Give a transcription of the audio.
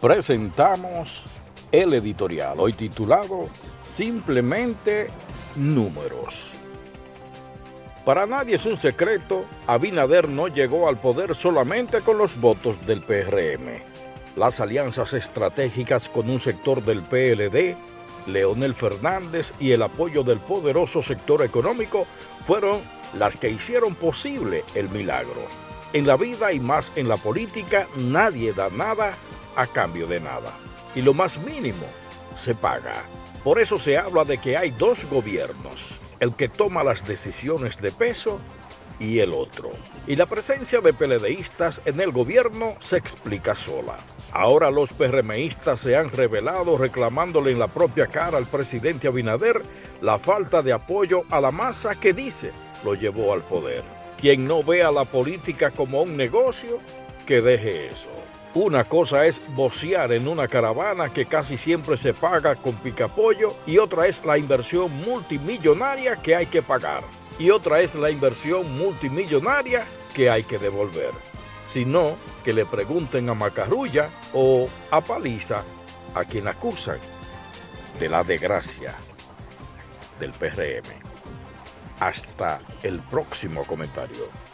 presentamos el editorial, hoy titulado Simplemente Números. Para nadie es un secreto, Abinader no llegó al poder solamente con los votos del PRM. Las alianzas estratégicas con un sector del PLD, Leonel Fernández y el apoyo del poderoso sector económico fueron las que hicieron posible el milagro. En la vida y más en la política nadie da nada a cambio de nada. Y lo más mínimo se paga. Por eso se habla de que hay dos gobiernos, el que toma las decisiones de peso y el otro. Y la presencia de PLDistas en el gobierno se explica sola. Ahora los PRMistas se han revelado reclamándole en la propia cara al presidente Abinader la falta de apoyo a la masa que dice lo llevó al poder. Quien no vea la política como un negocio, que deje eso. Una cosa es bocear en una caravana que casi siempre se paga con picapollo y otra es la inversión multimillonaria que hay que pagar. Y otra es la inversión multimillonaria que hay que devolver. Si no, que le pregunten a Macarrulla o a Paliza a quien acusan de la desgracia del PRM. Hasta el próximo comentario.